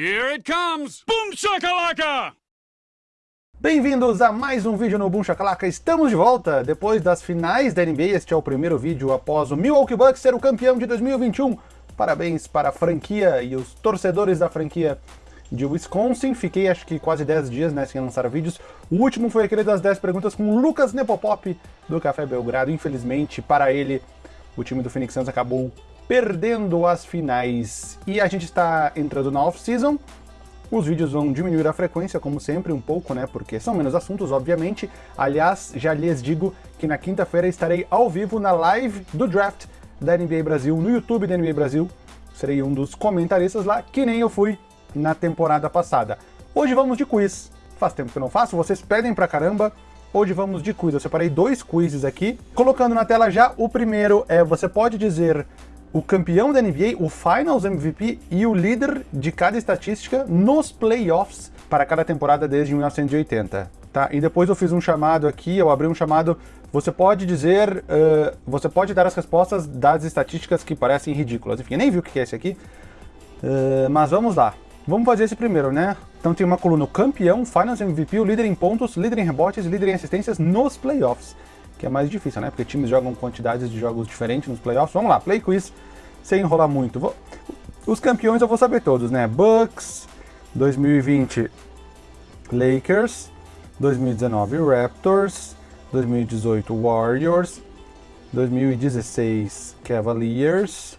Here it comes! Boom shakalaka! Bem-vindos a mais um vídeo no Boom Shakalaka. Estamos de volta depois das finais da NBA. Este é o primeiro vídeo após o Milwaukee Bucks ser o campeão de 2021. Parabéns para a franquia e os torcedores da franquia de Wisconsin. Fiquei acho que quase 10 dias né, sem lançar vídeos. O último foi aquele das 10 perguntas com o Lucas Nepopop do Café Belgrado. Infelizmente, para ele, o time do Phoenix Suns acabou perdendo as finais. E a gente está entrando na off-season. Os vídeos vão diminuir a frequência, como sempre, um pouco, né? Porque são menos assuntos, obviamente. Aliás, já lhes digo que na quinta-feira estarei ao vivo na live do draft da NBA Brasil, no YouTube da NBA Brasil. Serei um dos comentaristas lá, que nem eu fui na temporada passada. Hoje vamos de quiz. Faz tempo que eu não faço, vocês pedem pra caramba. Hoje vamos de quiz. Eu separei dois quizzes aqui. Colocando na tela já, o primeiro é, você pode dizer o campeão da NBA, o Finals MVP e o líder de cada estatística nos playoffs para cada temporada desde 1980. Tá? E depois eu fiz um chamado aqui, eu abri um chamado, você pode dizer, uh, você pode dar as respostas das estatísticas que parecem ridículas. Enfim, nem vi o que é esse aqui, uh, mas vamos lá. Vamos fazer esse primeiro, né? Então tem uma coluna campeão, Finals MVP, o líder em pontos, líder em rebotes, líder em assistências nos playoffs que é mais difícil, né? Porque times jogam quantidades de jogos diferentes nos playoffs. Vamos lá, play quiz, sem enrolar muito. Vou... Os campeões eu vou saber todos, né? Bucks, 2020 Lakers, 2019 Raptors, 2018 Warriors, 2016 Cavaliers,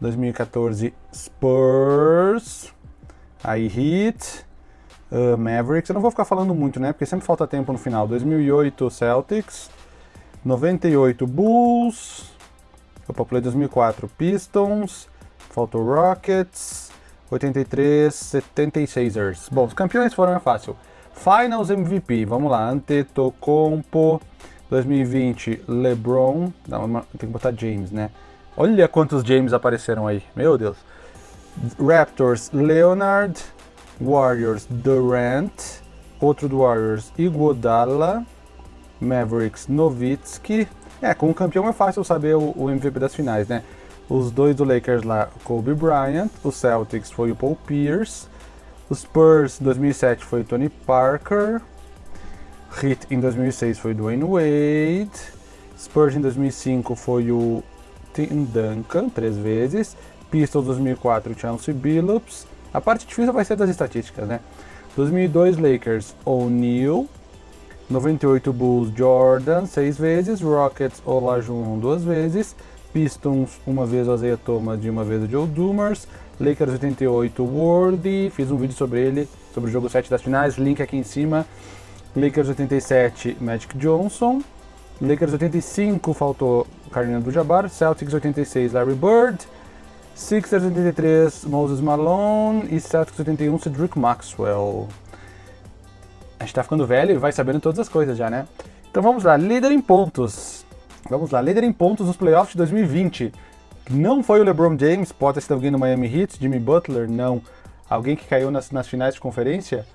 2014 Spurs, aí Heat, uh, Mavericks, eu não vou ficar falando muito, né, porque sempre falta tempo no final, 2008 Celtics, 98 Bulls, opa, play 2004 Pistons, faltou Rockets, 83 76ers. Bom, os campeões foram é fácil. Finals MVP, vamos lá, Antetokounmpo, 2020 LeBron, não, tem que botar James, né? Olha quantos James apareceram aí, meu Deus. Raptors, Leonard, Warriors, Durant, outro do Warriors, Iguodala, Mavericks, Nowitzki. É, com o campeão é fácil saber o, o, MVP das finais, né? Os dois do Lakers lá, Kobe Bryant, o Celtics foi o Paul Pierce, os Spurs em 2007 foi o Tony Parker, Heat em 2006 foi o Dwayne Wade, Spurs em 2005 foi o Tim Duncan, três vezes, Pistons 2004 o Chauncey Billups. A parte difícil vai ser das estatísticas, né? 2002 Lakers, O'Neal, 98 Bulls Jordan, seis vezes, Rockets Olajuwon duas vezes, Pistons uma vez o Isaiah Thomas e uma vez o Joe Dumars, Lakers 88 Worthy, fiz um vídeo sobre ele, sobre o jogo 7 das finais, link aqui em cima, Lakers 87 Magic Johnson, Lakers 85 faltou Kareem Abdul-Jabbar, Celtics 86 Larry Bird, Sixers 83 Moses Malone. E Celtics 81 Cedric Maxwell a gente tá ficando velho e vai sabendo todas as coisas já, né? Então vamos lá, líder em pontos. Vamos lá, líder em pontos nos playoffs de 2020. Não foi o LeBron James, pode sido alguém no Miami Heat, Jimmy Butler, não. Alguém que caiu nas, nas finais de conferência?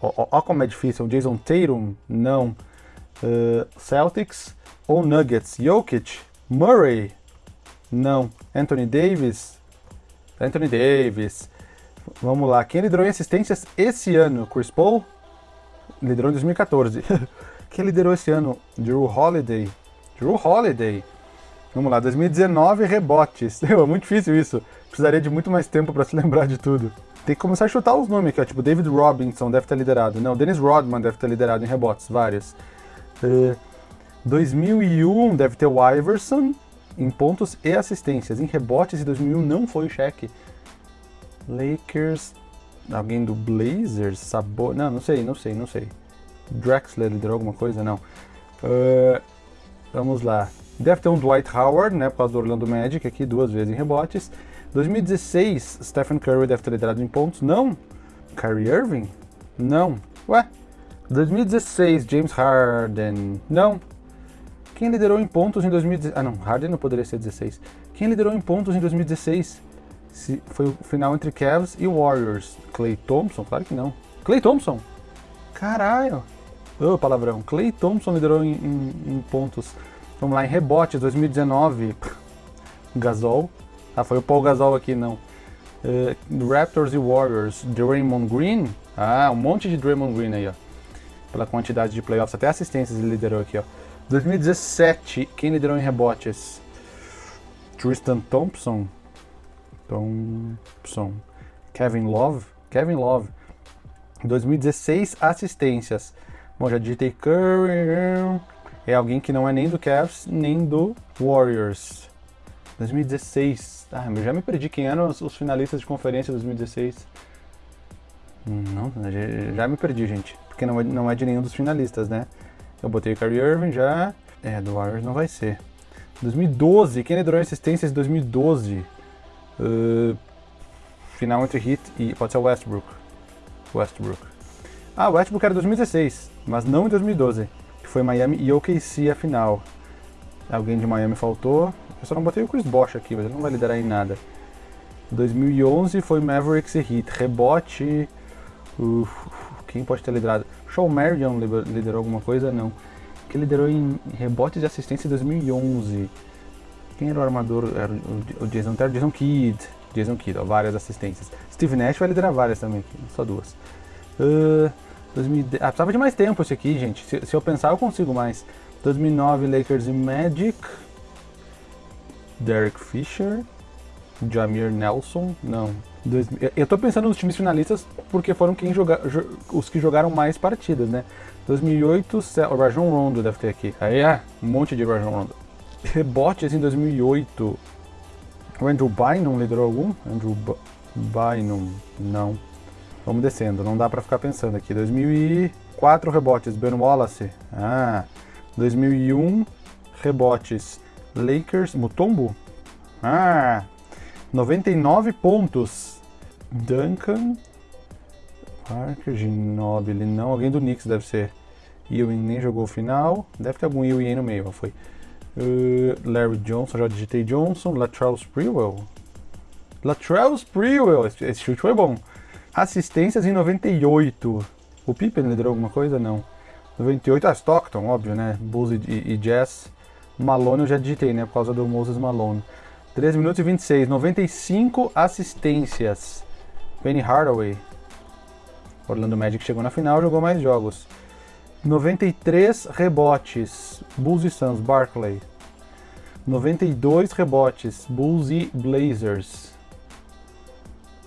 Ó, como é difícil. Jason Tatum, não. Uh, Celtics ou Nuggets? Jokic, Murray, não. Anthony Davis, Anthony Davis. Vamos lá, quem liderou em assistências esse ano? Chris Paul? Liderou em 2014. Quem liderou esse ano? Drew Holiday. Drew Holiday. Vamos lá, 2019 rebotes. é muito difícil isso. Precisaria de muito mais tempo para se lembrar de tudo. Tem que começar a chutar os nomes aqui, ó. Tipo, David Robinson deve ter liderado. Não, Dennis Rodman deve ter liderado em rebotes, vários. Uh, 2001 deve ter o Iverson em pontos e assistências. Em rebotes, em 2001 não foi o cheque. Lakers Alguém do Blazers? Sabor... Não, não sei, não sei, não sei. Drexler liderou alguma coisa? Não. Uh, vamos lá. Deve ter um Dwight Howard, né, por causa do Orlando Magic, aqui duas vezes em rebotes. 2016, Stephen Curry deve ter liderado em pontos. Não. Kyrie Irving? Não. Ué? 2016, James Harden? Não. Quem liderou em pontos em 2016? Ah, não, Harden não poderia ser 16. Quem liderou em pontos em 2016? Se foi o final entre Cavs e Warriors. Clay Thompson? Claro que não. Clay Thompson? Caralho! Ô, oh, palavrão. Clay Thompson liderou em, em, em, pontos. Vamos lá, em rebotes, 2019. Gasol. Ah, foi o Paul Gasol aqui, não. Uh, Raptors e Warriors, Draymond Green. Ah, um monte de Draymond Green aí, ó. Pela quantidade de playoffs, até assistências ele liderou aqui, ó. 2017, quem liderou em rebotes? Tristan Thompson. Thompson. Kevin Love. Kevin Love. 2016, assistências. Bom, já digitei Curry. É alguém que não é nem do Cavs, nem do Warriors. 2016. Ah, eu já me perdi quem eram os, os finalistas de conferência 2016. Não, já, já, me perdi, gente. Porque não é, não é de nenhum dos finalistas, né? Eu botei Kyrie Irving já. É, do Warriors não vai ser. 2012, quem liderou assistências em 2012? Uh, final entre Heat e. Pode ser Westbrook. Westbrook. Ah, Westbrook era 2016, mas não em 2012. Que foi Miami e OKC a final. Alguém de Miami faltou. Eu só não botei o Chris Bosh aqui, mas ele não vai liderar em nada. 2011 foi Mavericks e Heat. Rebote. Uf, quem pode ter liderado? Shaw Marion liderou alguma coisa? Não. Que liderou em rebotes de assistência em 2011. Quem era o armador? Era o Jason Terry, Jason Kidd. Jason Kidd, ó, várias assistências. Steve Nash vai liderar várias também, só duas. Uh, 2010, ah, precisava de mais tempo esse aqui, gente. Se, se eu pensar, eu consigo mais. 2009, Lakers e Magic. Derek Fisher. Jamir Nelson. Não. Dois, eu tô pensando nos times finalistas porque foram quem joga, os que jogaram mais partidas, né? 2008, o Rajon Rondo deve ter aqui. Aí é, um monte de Rajon Rondo. Rebotes em 2008. O Andrew Bynum liderou algum? Andrew B Bynum, não. Vamos descendo, não dá pra ficar pensando aqui. 2004 rebotes, Ben Wallace. Ah, 2001 rebotes, Lakers, Mutombo. Ah, 99 pontos, Duncan, Parker, Ginobili, não, alguém do Knicks deve ser. Ewing nem jogou o final, deve ter algum Ewing aí no meio, foi. Uh, Larry Johnson, já digitei Johnson. Latrell Sprewell. Latrell Sprewell, esse, esse chute foi bom. Assistências em 98. O Pippen liderou alguma coisa? Não. 98, ah, Stockton, óbvio, né? Bulls e, e, e Jazz. Malone eu já digitei, né? Por causa do Moses Malone. 3 minutos e 26. 95 assistências. Penny Hardaway. Orlando Magic chegou na final, jogou mais jogos. 93 rebotes, Bulls e Suns, Barclay. 92 rebotes, Bulls e Blazers.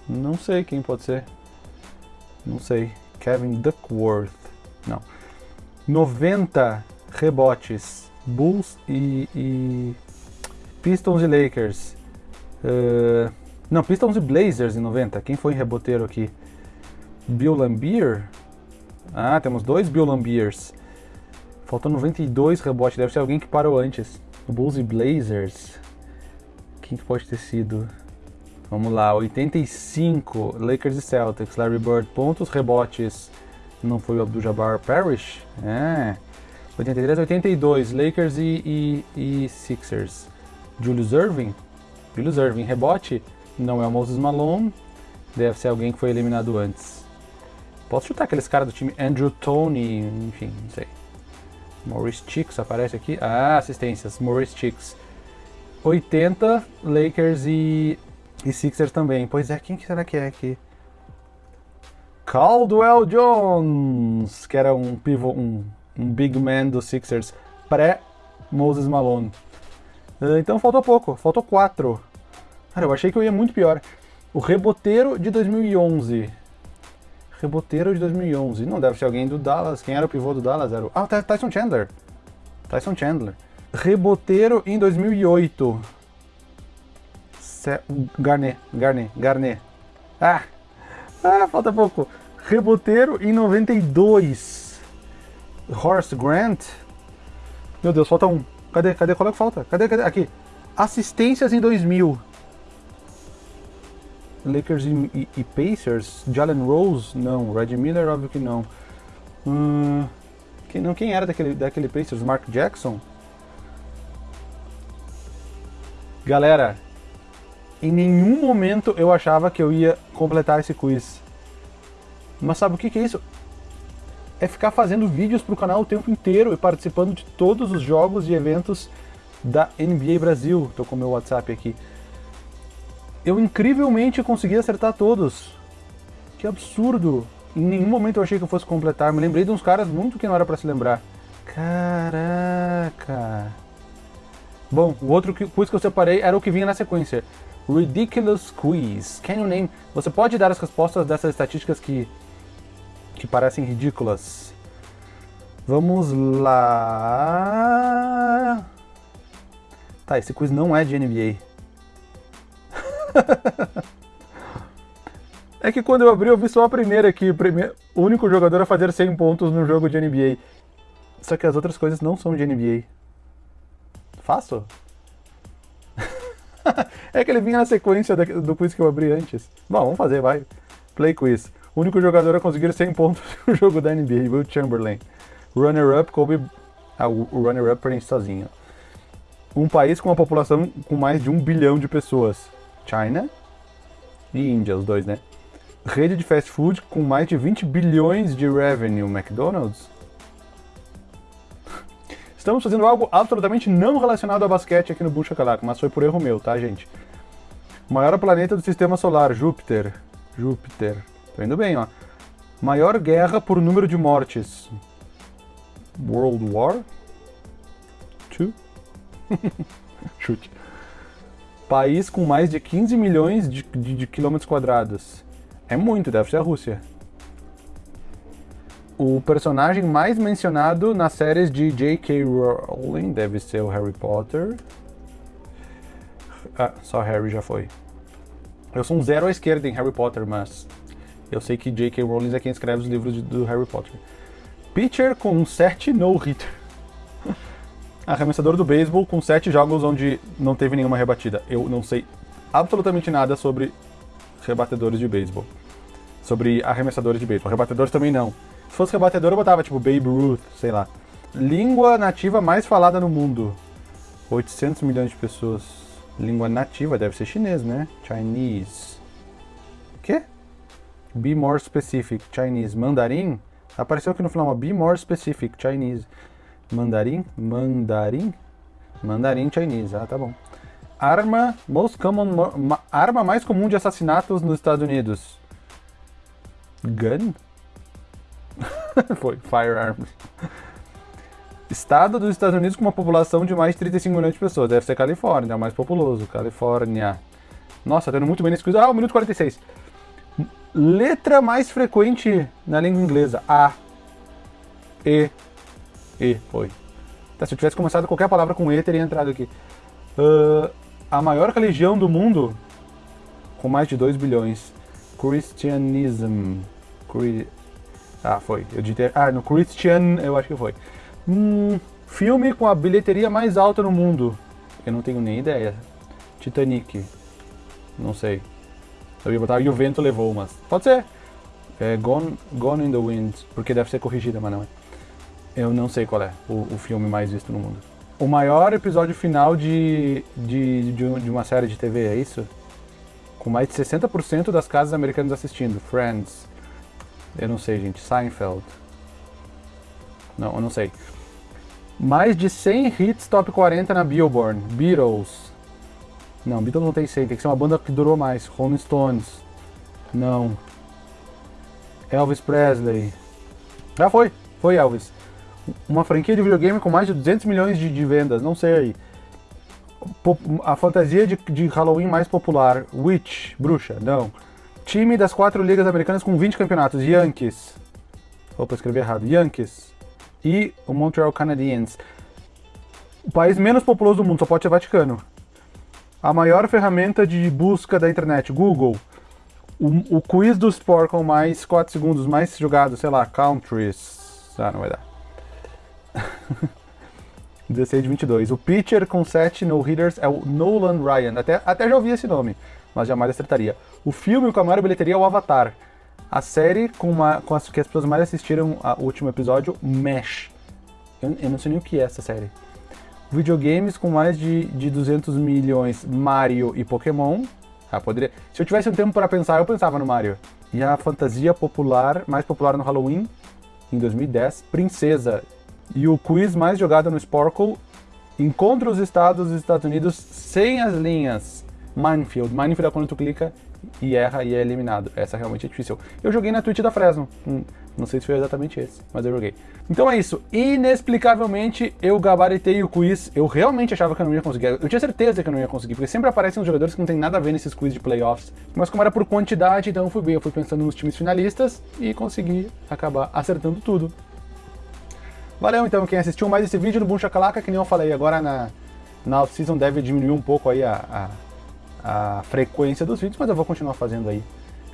Não sei quem pode ser. Não sei. Kevin Duckworth. Não. 90 rebotes, Bulls e, e Pistons e Lakers. Uh, não, Pistons e Blazers em 90. Quem foi reboteiro aqui? Bill Lambier? Ah, temos dois Bill Lambiers. Faltam 92 rebotes, deve ser alguém que parou antes. Bulls e Blazers. Quem que pode ter sido? Vamos lá, 85, Lakers e Celtics, Larry Bird, pontos, rebotes. Não foi o Abdul-Jabbar Parrish? É. 83, 82, Lakers e, e, e Sixers. Julius Irving? Julius Irving, rebote? Não é o Moses Malone, deve ser alguém que foi eliminado antes. Posso chutar aqueles caras do time Andrew Tony, enfim, não sei. Maurice Chicks aparece aqui. Ah, assistências, Maurice Chicks. 80, Lakers e, e Sixers também. Pois é, quem que será que é aqui? Caldwell Jones, que era um pivô, um, um big man dos Sixers, pré-Moses Malone. Ah, então faltou pouco, faltou 4. Cara, eu achei que eu ia muito pior. O reboteiro de 2011 reboteiro de 2011. Não deve ser alguém do Dallas. Quem era o pivô do Dallas? Era o... Ah, Tyson Chandler. Tyson Chandler. Reboteiro em 2008. Ce... Garnet, Garnet, Garnet. Ah! Ah, falta pouco. Reboteiro em 92. Horace Grant. Meu Deus, falta um. Cadê? Cadê? Qual é que falta? Cadê? Cadê? Aqui. Assistências em 2000. Lakers e, e, e, Pacers, Jalen Rose, não. Red Miller, óbvio que não. Hum, quem, não, quem era daquele, daquele Pacers? Mark Jackson? Galera, em nenhum momento eu achava que eu ia completar esse quiz. Mas sabe o que, que é isso? É ficar fazendo vídeos para o canal o tempo inteiro e participando de todos os jogos e eventos da NBA Brasil. Estou com meu WhatsApp aqui. Eu incrivelmente consegui acertar todos. Que absurdo. Em nenhum momento eu achei que eu fosse completar. Me lembrei de uns caras muito que não era para se lembrar. Caraca. Bom, o outro quiz que eu separei era o que vinha na sequência. Ridiculous Quiz. Can you name? Você pode dar as respostas dessas estatísticas que, que parecem ridículas. Vamos lá. Tá, esse quiz não é de NBA. é que quando eu abri, eu vi só a primeira aqui. O, primeiro, o único jogador a fazer 100 pontos no jogo de NBA. Só que as outras coisas não são de NBA. Faço? é que ele vinha na sequência do quiz que eu abri antes. Bom, vamos fazer, vai. Play quiz. O único jogador a conseguir 100 pontos no jogo da NBA, Will Chamberlain. Runner-up, Kobe. Ah, o runner-up preenche sozinho. Um país com uma população com mais de um bilhão de pessoas. China e Índia, os dois, né? Rede de fast food com mais de 20 bilhões de revenue. McDonald's? Estamos fazendo algo absolutamente não relacionado a basquete aqui no Boom Chacalaca, mas foi por erro meu, tá, gente? Maior planeta do sistema solar, Júpiter. Júpiter. Tô indo bem, ó. Maior guerra por número de mortes. World War 2? Chute. País com mais de 15 milhões de, de, de quilômetros quadrados. É muito, deve ser a Rússia. O personagem mais mencionado nas séries de J.K. Rowling deve ser o Harry Potter. Ah, só Harry já foi. Eu sou um zero à esquerda em Harry Potter, mas eu sei que J.K. Rowling é quem escreve os livros de, do Harry Potter. Pitcher com 7 no-hitter. Arremessador do beisebol com 7 jogos onde não teve nenhuma rebatida. Eu não sei absolutamente nada sobre rebatedores de beisebol. Sobre arremessadores de beisebol. Rebatedores também não. Se fosse rebatedor, eu botava tipo Babe Ruth, sei lá. Língua nativa mais falada no mundo. 800 milhões de pessoas. Língua nativa deve ser chinês, né? Chinese. Quê? Be more specific. Chinese. Mandarim? Apareceu aqui no final, be more specific, Chinese. Mandarim? Mandarim? Mandarim Chinese, ah, tá bom. Arma, most common, arma mais comum de assassinatos nos Estados Unidos. Gun? Foi, firearms. Estado dos Estados Unidos com uma população de mais de 35 milhões de pessoas. Deve ser Califórnia, é o mais populoso. Califórnia. Nossa, tá indo muito bem nesse quiz. Ah, 1 minuto 46. Letra mais frequente na língua inglesa. A. E. E. Foi. Tá, se eu tivesse começado qualquer palavra com E, teria entrado aqui. Uh, a maior religião do mundo, com mais de 2 bilhões. Christianism. Cri... Ah, foi. Eu disse. Ah, no Christian, eu acho que foi. Hum, filme com a bilheteria mais alta no mundo. Eu não tenho nem ideia. Titanic. Não sei. Eu ia botar e o vento levou, mas pode ser. É Gone, Gone in the Wind, porque deve ser corrigida, mas não é. Eu não sei qual é o, o filme mais visto no mundo. O maior episódio final de, de, de, de uma série de TV, é isso? Com mais de 60% das casas americanas assistindo. Friends. Eu não sei, gente. Seinfeld. Não, eu não sei. Mais de 100 hits top 40 na Billboard. Beatles. Não, Beatles não tem 100, tem que ser uma banda que durou mais. Rolling Stones. Não. Elvis Presley. Já foi, foi Elvis. Uma franquia de videogame com mais de 200 milhões de, de vendas, não sei aí. A fantasia de, de Halloween mais popular. Witch, bruxa, não. Time das quatro ligas americanas com 20 campeonatos. Yankees. Opa, escrevi errado. Yankees. E o Montreal Canadiens. O país menos populoso do mundo, só pode ser Vaticano a maior ferramenta de busca da internet, Google. O, o quiz do Sport com mais 4 segundos mais jogado, sei lá, countries. Ah, não vai dar. 16 de 22. O pitcher com 7 no-hitters é o Nolan Ryan. Até, até já ouvi esse nome, mas jamais acertaria. O filme com a maior bilheteria é o Avatar. A série com, uma, com as que as pessoas mais assistiram o último episódio, Mesh. Eu, eu não sei nem o que é essa série videogames com mais de, de 200 milhões, Mario e Pokémon. Ah, poderia... Se eu tivesse um tempo para pensar, eu pensava no Mario. E a fantasia popular, mais popular no Halloween, em 2010, Princesa. E o quiz mais jogado no Sporkle, encontra os estados dos Estados Unidos sem as linhas. Minefield. Minefield é quando tu clica e erra e é eliminado. Essa realmente é difícil. Eu joguei na Twitch da Fresno. Hum, não sei se foi exatamente esse, mas eu joguei. Então é isso. Inexplicavelmente, eu gabaritei o quiz. Eu realmente achava que eu não ia conseguir. Eu tinha certeza que eu não ia conseguir, porque sempre aparecem uns jogadores que não tem nada a ver nesses quiz de playoffs. Mas como era por quantidade, então eu fui bem. Eu fui pensando nos times finalistas e consegui acabar acertando tudo. Valeu então quem assistiu mais esse vídeo no Boom Chacalaca, que nem eu falei, agora na, na off-season deve diminuir um pouco aí a, a, a frequência dos vídeos, mas eu vou continuar fazendo aí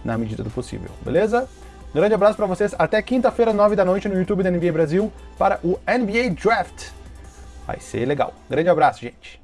na medida do possível, beleza? Grande abraço para vocês. Até quinta-feira, 9 da noite, no YouTube da NBA Brasil, para o NBA Draft. Vai ser legal. Grande abraço, gente.